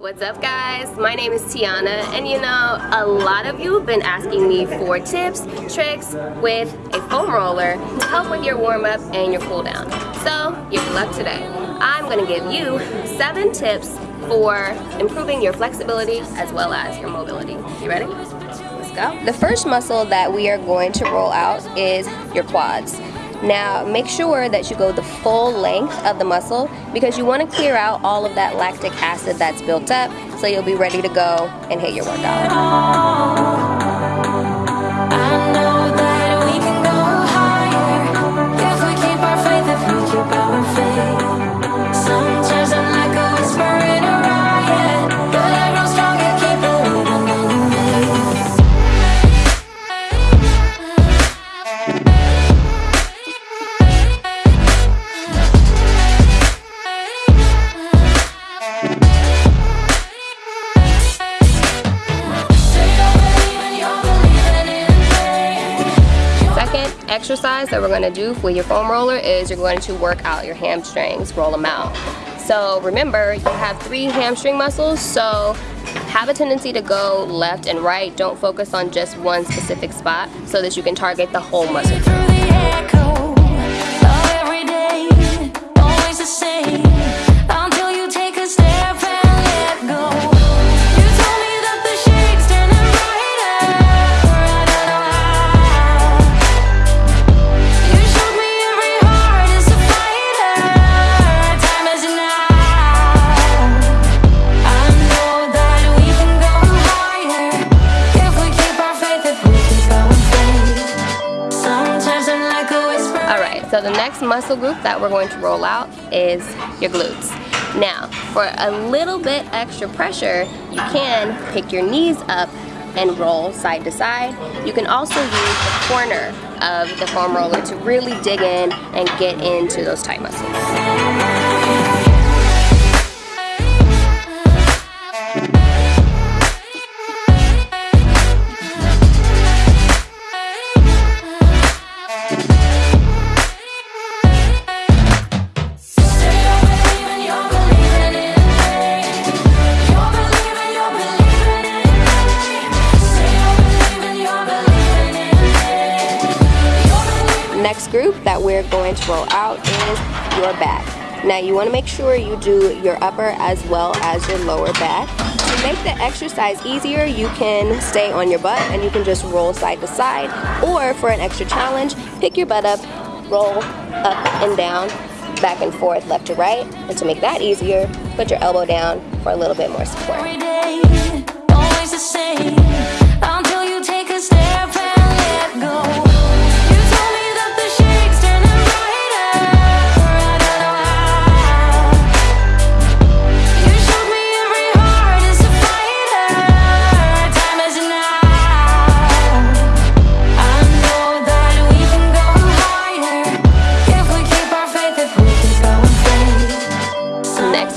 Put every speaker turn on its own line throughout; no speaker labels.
What's up guys? My name is Tiana and you know a lot of you have been asking me for tips, tricks with a foam roller to help with your warm up and your cool down. So you're luck today. I'm going to give you seven tips for improving your flexibility as well as your mobility. You ready? Let's go. The first muscle that we are going to roll out is your quads. Now make sure that you go the full length of the muscle because you want to clear out all of that lactic acid that's built up so you'll be ready to go and hit your workout. Exercise that we're going to do with your foam roller is you're going to work out your hamstrings, roll them out. So remember, you have three hamstring muscles, so have a tendency to go left and right. Don't focus on just one specific spot so that you can target the whole muscle. Next muscle group that we're going to roll out is your glutes. Now, for a little bit extra pressure, you can pick your knees up and roll side to side. You can also use the corner of the foam roller to really dig in and get into those tight muscles. Group that we're going to roll out is your back. Now you want to make sure you do your upper as well as your lower back. To make the exercise easier, you can stay on your butt and you can just roll side to side. Or for an extra challenge, pick your butt up, roll up and down, back and forth, left to right. And to make that easier, put your elbow down for a little bit more support.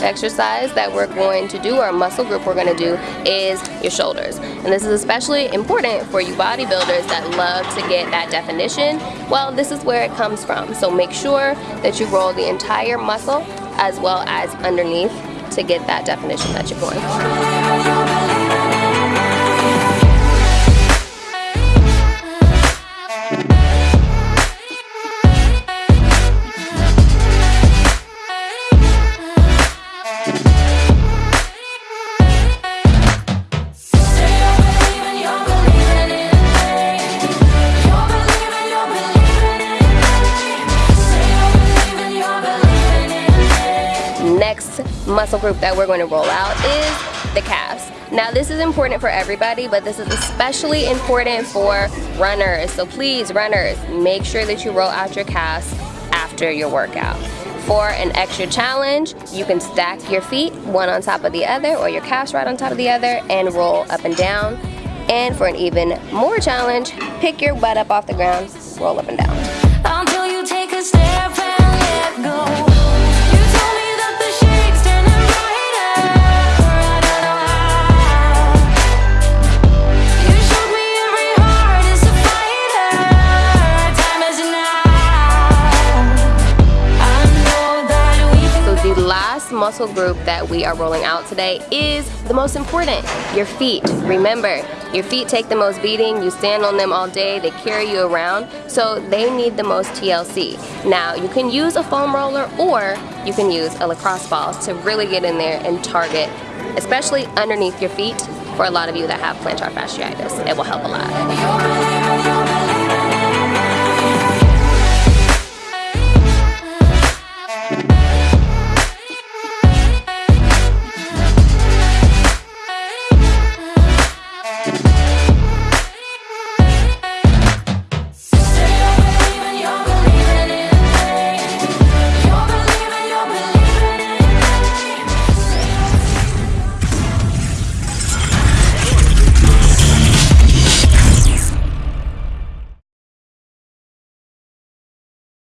Exercise that we're going to do, or muscle group we're going to do, is your shoulders. And this is especially important for you bodybuilders that love to get that definition. Well, this is where it comes from. So make sure that you roll the entire muscle as well as underneath to get that definition that you're going. Muscle group that we're going to roll out is the calves. Now this is important for everybody, but this is especially important for runners. So please, runners, make sure that you roll out your calves after your workout. For an extra challenge, you can stack your feet one on top of the other or your calves right on top of the other and roll up and down. And for an even more challenge, pick your butt up off the ground, roll up and down. Muscle group that we are rolling out today is the most important, your feet. Remember, your feet take the most beating, you stand on them all day, they carry you around, so they need the most TLC. Now, you can use a foam roller or you can use a lacrosse ball to really get in there and target, especially underneath your feet for a lot of you that have plantar fasciitis. It will help a lot.